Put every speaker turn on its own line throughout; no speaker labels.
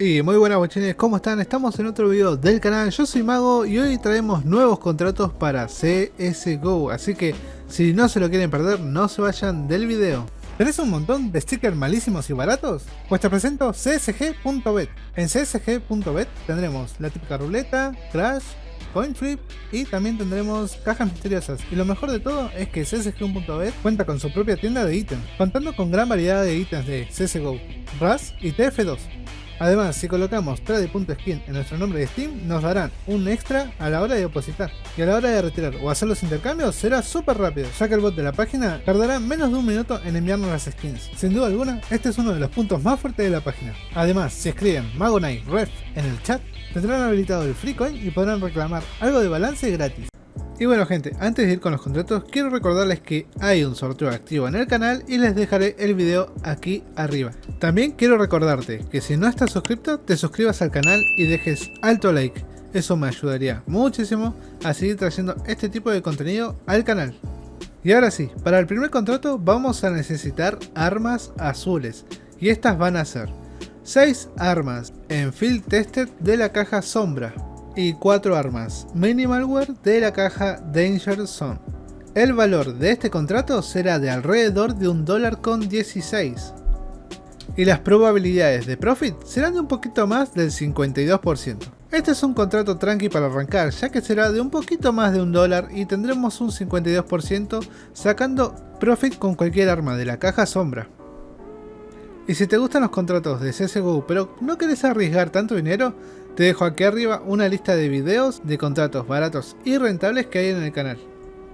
Y muy buenas guachines, ¿cómo están? Estamos en otro video del canal, yo soy Mago y hoy traemos nuevos contratos para CSGO, así que si no se lo quieren perder, no se vayan del video. ¿Tenés un montón de stickers malísimos y baratos? Pues te presento csg.bet. En csg.bet tendremos la típica ruleta, crash, coin flip y también tendremos cajas misteriosas. Y lo mejor de todo es que csg.bet cuenta con su propia tienda de ítems, contando con gran variedad de ítems de CSGO, RAS y TF2. Además, si colocamos trade.skin en nuestro nombre de Steam, nos darán un extra a la hora de depositar. Y a la hora de retirar o hacer los intercambios será súper rápido, ya que el bot de la página tardará menos de un minuto en enviarnos las skins. Sin duda alguna, este es uno de los puntos más fuertes de la página. Además, si escriben Magonite Ref en el chat, tendrán habilitado el free coin y podrán reclamar algo de balance gratis. Y bueno gente, antes de ir con los contratos, quiero recordarles que hay un sorteo activo en el canal y les dejaré el video aquí arriba. También quiero recordarte que si no estás suscrito, te suscribas al canal y dejes alto like. Eso me ayudaría muchísimo a seguir trayendo este tipo de contenido al canal. Y ahora sí, para el primer contrato vamos a necesitar armas azules. Y estas van a ser 6 armas en Field Tested de la caja Sombra y 4 armas Minimalware de la caja Danger Zone. El valor de este contrato será de alrededor de un dólar con 16 y las probabilidades de profit serán de un poquito más del 52%. Este es un contrato tranqui para arrancar, ya que será de un poquito más de un dólar y tendremos un 52% sacando profit con cualquier arma de la caja sombra. Y si te gustan los contratos de CSGO pero no querés arriesgar tanto dinero, te dejo aquí arriba una lista de videos de contratos baratos y rentables que hay en el canal.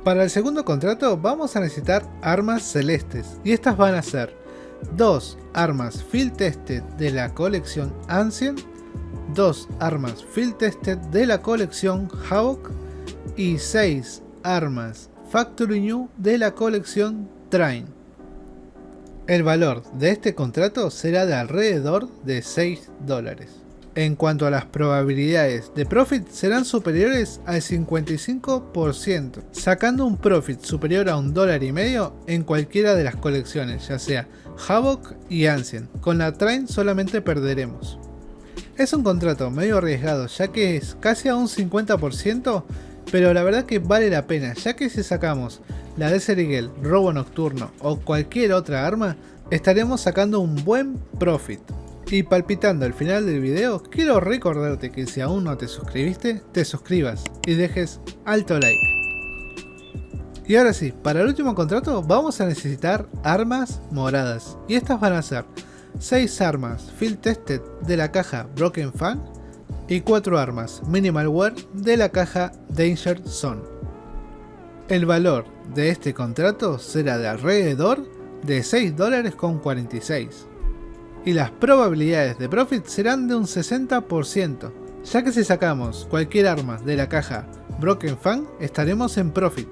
Para el segundo contrato vamos a necesitar armas celestes y estas van a ser dos armas Field Tested de la colección Ancient, dos armas Field Tested de la colección Havoc y 6 armas Factory New de la colección Train. El valor de este contrato será de alrededor de 6 dólares. En cuanto a las probabilidades de profit serán superiores al 55%, sacando un profit superior a un dólar y medio en cualquiera de las colecciones, ya sea Havoc y Ancient. Con la Train solamente perderemos. Es un contrato medio arriesgado ya que es casi a un 50%, pero la verdad que vale la pena ya que si sacamos la Desert Eagle, Robo Nocturno o cualquier otra arma, estaremos sacando un buen profit. Y palpitando al final del video, quiero recordarte que si aún no te suscribiste, te suscribas y dejes alto like. Y ahora sí, para el último contrato vamos a necesitar armas moradas. Y estas van a ser 6 armas Field Tested de la caja Broken Fan y 4 armas Minimal Wear de la caja Danger Zone. El valor de este contrato será de alrededor de 6 dólares con 46 y las probabilidades de profit serán de un 60%, ya que si sacamos cualquier arma de la caja Broken Fan estaremos en profit.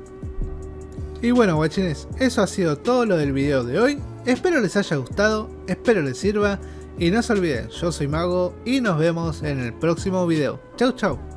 Y bueno guachines, eso ha sido todo lo del video de hoy, espero les haya gustado, espero les sirva y no se olviden, yo soy Mago y nos vemos en el próximo video. Chau chau.